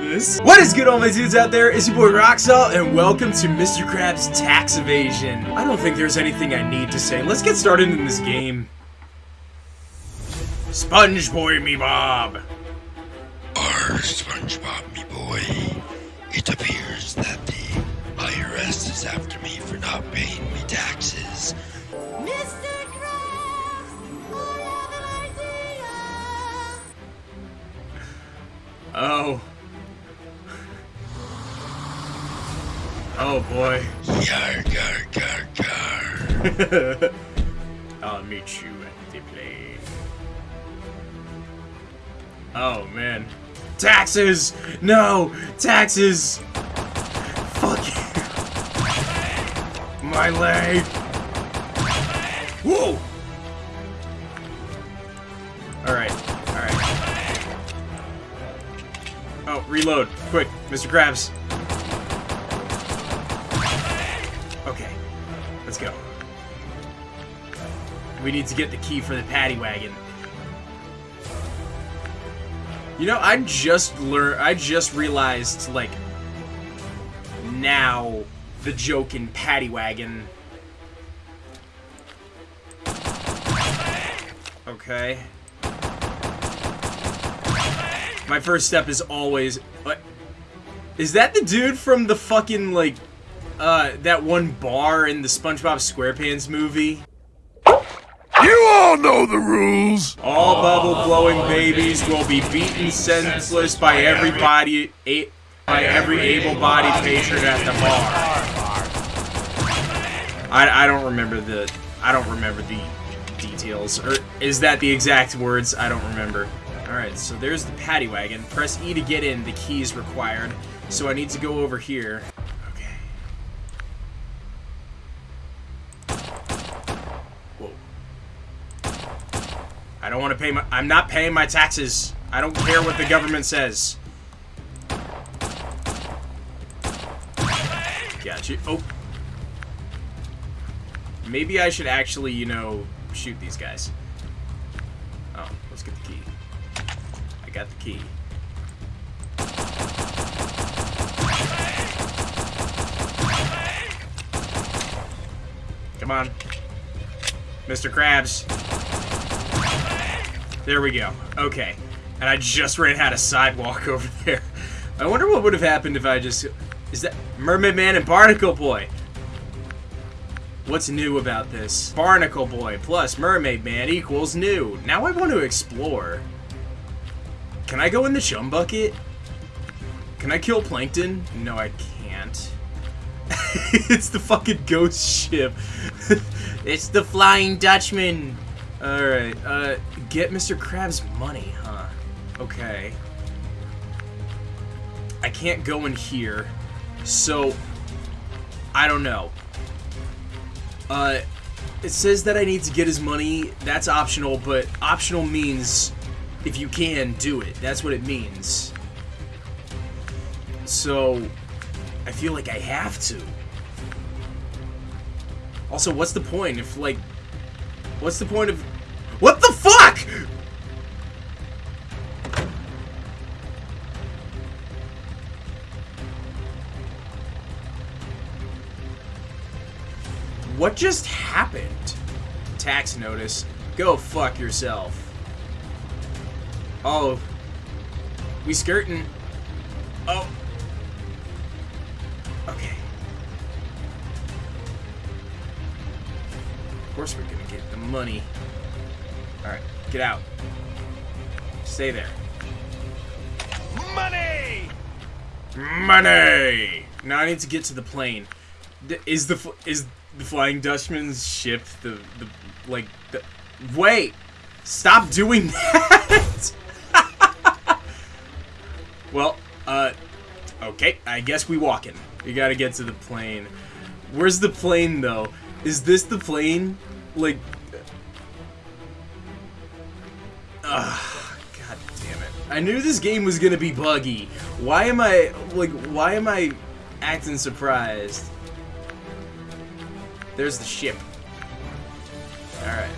this. What is good, all my dudes out there? It's your boy Roxalt, and welcome to Mr. Krabs Tax Evasion. I don't think there's anything I need to say. Let's get started in this game. Sponge Boy me Bob. Arr, SpongeBob, me boy. It appears that the IRS is after me for not paying me taxes. Mr. Krabs, I have an idea. Oh. Oh boy. Yar, gar, gar, gar. I'll meet you at the plane. Oh man. Taxes! No! Taxes! Fuck you! My leg! Whoa! Alright, alright. Oh, reload. Quick, Mr. Krabs. Let's go. We need to get the key for the paddy wagon. You know, I just learned. I just realized, like, now the joke in paddy wagon. Okay. My first step is always. What? Is that the dude from the fucking like, uh, that one bar in the SpongeBob SquarePants movie? You all know the rules. All bubble blowing babies will be beaten senseless by everybody, a, by every able-bodied patron at the bar. I, I don't remember the I don't remember the details. Or is that the exact words? I don't remember. All right, so there's the paddy wagon. Press E to get in. The key is required. So I need to go over here. I don't want to pay my. I'm not paying my taxes. I don't care what the government says. Got you. Oh. Maybe I should actually, you know, shoot these guys. Oh, let's get the key. I got the key. Come on. Mr. Krabs. There we go. Okay. And I just ran out of sidewalk over there. I wonder what would have happened if I just... Is that Mermaid Man and Barnacle Boy? What's new about this? Barnacle Boy plus Mermaid Man equals new. Now I want to explore. Can I go in the chum bucket? Can I kill Plankton? No, I can't. it's the fucking ghost ship. it's the Flying Dutchman. Alright, uh, get Mr. Krabs money, huh? Okay. I can't go in here, so I don't know. Uh, it says that I need to get his money. That's optional, but optional means if you can, do it. That's what it means. So, I feel like I have to. Also, what's the point if, like, what's the point of... What the fuck?! What just happened? Tax notice. Go fuck yourself. Oh. We skirting. Oh. Okay. Of course we're gonna get the money. Alright, get out. Stay there. Money! Money! Now I need to get to the plane. Is the is the Flying Dutchman's ship the the like the wait? Stop doing that. well, uh, okay. I guess we walking. We gotta get to the plane. Where's the plane though? Is this the plane? Like, Ugh, god damn it. I knew this game was gonna be buggy. Why am I, like, why am I acting surprised? There's the ship. Alright.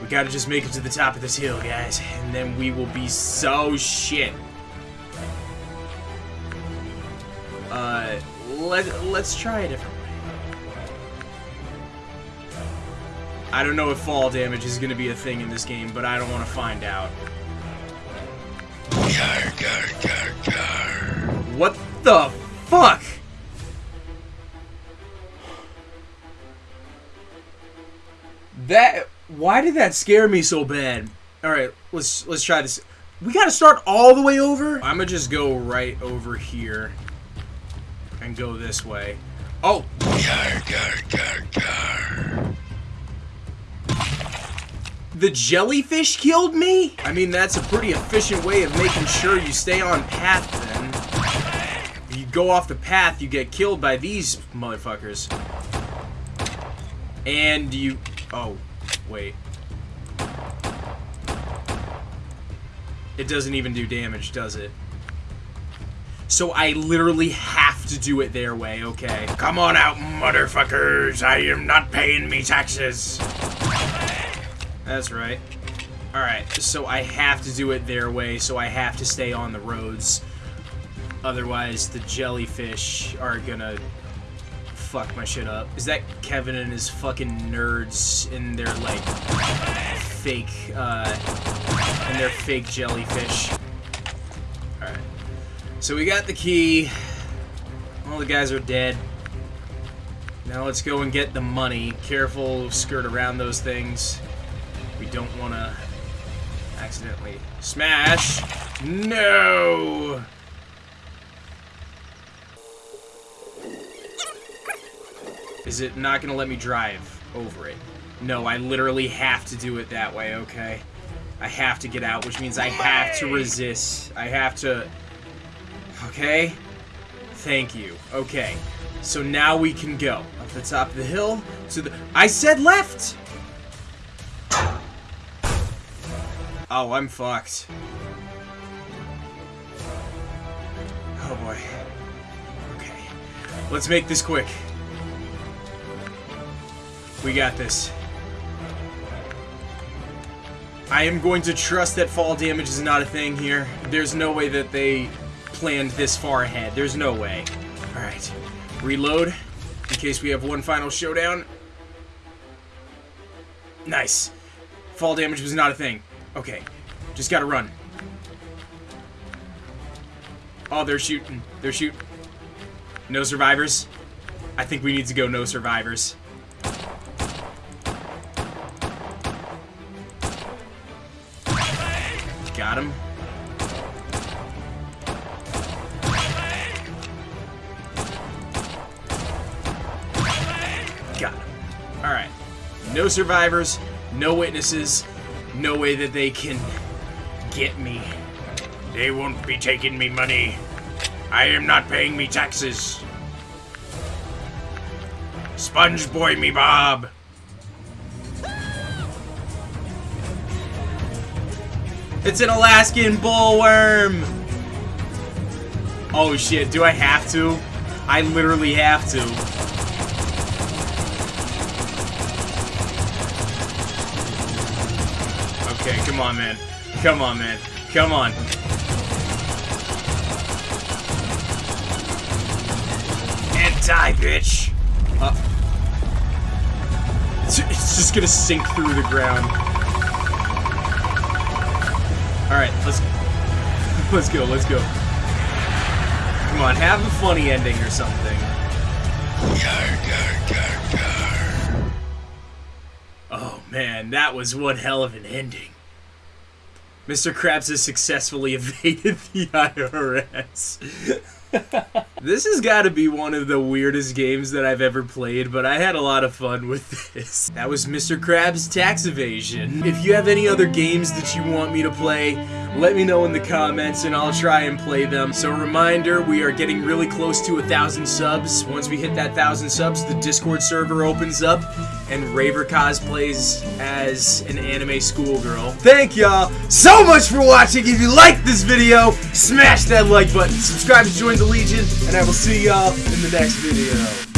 We gotta just make it to the top of this hill, guys. And then we will be so shit. Uh, let, let's try a different way. I don't know if fall damage is gonna be a thing in this game, but I don't want to find out. What the fuck? That why did that scare me so bad? All right, let's let's try this. We got to start all the way over. I'm gonna just go right over here and go this way. Oh, Gar, gar, gar, gar. the jellyfish killed me? I mean, that's a pretty efficient way of making sure you stay on path then. If you go off the path, you get killed by these motherfuckers. And you... Oh, wait. It doesn't even do damage, does it? So I literally have to do it their way, okay? Come on out, motherfuckers. I am not paying me taxes. That's right. Alright, so I have to do it their way, so I have to stay on the roads. Otherwise, the jellyfish are gonna fuck my shit up. Is that Kevin and his fucking nerds in their, like, fake, uh, in their fake jellyfish? Alright. So we got the key. All the guys are dead. Now let's go and get the money. Careful, skirt around those things. We don't want to accidentally smash. No! Is it not going to let me drive over it? No, I literally have to do it that way, okay? I have to get out, which means I have to resist. I have to... Okay? Thank you. Okay. So now we can go. Up the top of the hill to the... I said left! Oh, I'm fucked. Oh boy. Okay. Let's make this quick. We got this. I am going to trust that fall damage is not a thing here. There's no way that they planned this far ahead. There's no way. Alright. Reload. In case we have one final showdown. Nice. Fall damage was not a thing. Okay. Just gotta run. Oh, they're shooting. They're shooting. No survivors? I think we need to go no survivors. Got him. Got him. Alright. No survivors, no witnesses, no way that they can get me. They won't be taking me money. I am not paying me taxes. Sponge boy me Bob. It's an Alaskan bullworm! Oh shit, do I have to? I literally have to. Okay, come on, man. Come on, man. Come on. And die, bitch. Uh, it's it's just gonna sink through the ground. Alright, let's let's go, let's go. Come on, have a funny ending or something. Gar, gar, gar, gar. Oh man, that was one hell of an ending. Mr. Krabs has successfully evaded the IRS. this has got to be one of the weirdest games that I've ever played, but I had a lot of fun with this. That was Mr. Krabs Tax Evasion. If you have any other games that you want me to play, let me know in the comments and I'll try and play them. So reminder, we are getting really close to a thousand subs. Once we hit that thousand subs, the Discord server opens up and Raver cosplays as an anime schoolgirl. Thank y'all so much for watching. If you liked this video, smash that like button, subscribe to join the Legion, and I will see y'all in the next video.